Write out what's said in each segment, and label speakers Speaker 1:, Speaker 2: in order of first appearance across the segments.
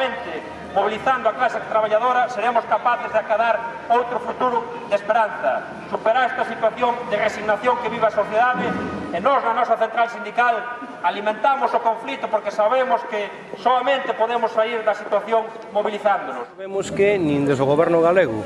Speaker 1: solamente mobilizando a clase traballadora seremos capaces de acadar outro futuro de esperanza, superar esta situación de resignación que vive a sociedade e nós na nosa central sindical alimentamos o conflito porque sabemos que soamente podemos sair da situación mobilizándonos.
Speaker 2: Vemos que nin desde o goberno galego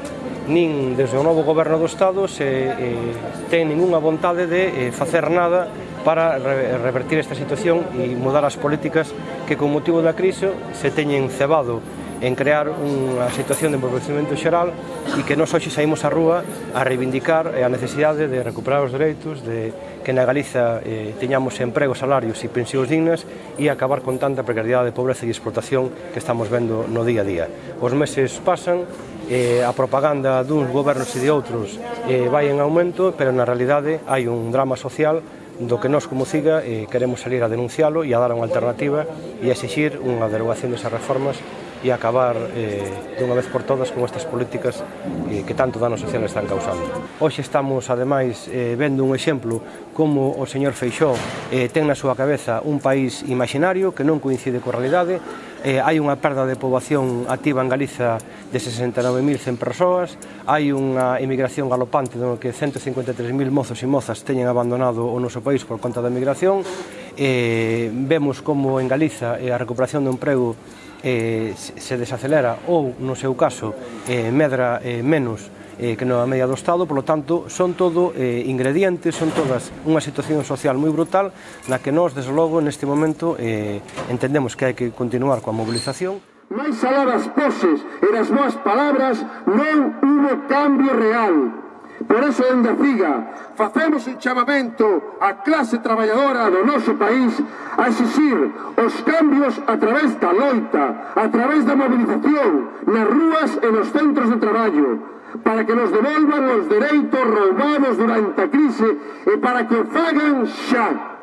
Speaker 2: nin desde o novo goberno do Estado se eh, ten ninguna vontade de eh, facer nada para revertir esta situación e mudar as políticas que con motivo da crise se teñen cebado en crear unha situación de empobrecimento xeral e que nos hoxe saímos á rúa a reivindicar eh, a necesidade de recuperar os dereitos, de que na Galiza eh, teñamos empregos, salarios e pensións dignas e acabar con tanta precariedade, pobreza e explotación que estamos vendo no día a día. Os meses pasan, eh, a propaganda duns gobernos e de outros eh, vai en aumento, pero na realidade hai un drama social do que nós como CIGA eh, queremos salir a denuncialo e a dar unha alternativa e a exigir unha derogación desas reformas e acabar eh, dunha vez por todas con estas políticas eh, que tanto dano social están causando. Hoxe estamos, ademais, eh, vendo un exemplo como o señor Feixó eh, ten na súa cabeza un país imaginario que non coincide coa realidade, eh, hai unha perda de poboación activa en Galiza de 69.100 persoas, hai unha emigración galopante no que 153.000 mozos e mozas teñen abandonado o noso país por conta da emigración, eh, vemos como en Galiza eh, a recuperación do emprego eh, se desacelera ou, no seu caso, eh, medra eh, menos eh, que non a media do Estado, polo tanto, son todo eh, ingredientes, son todas unha situación social moi brutal na que nós, desde logo, neste momento eh, entendemos que hai que continuar coa mobilización.
Speaker 3: Mais alá das poses e das boas palabras non hubo cambio real. Por eso en onde figa, facemos un chamamento á clase traballadora do noso país a exixir os cambios a través da loita, a través da movilización, nas rúas e nos centros de traballo, para que nos devolvan os dereitos roubados durante a crise e para que o fagan xa.